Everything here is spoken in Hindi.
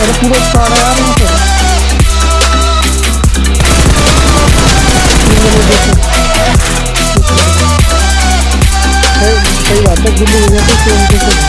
अरे पूरा सारे आ रहे हैं। सही बात है दिल्ली भैया तो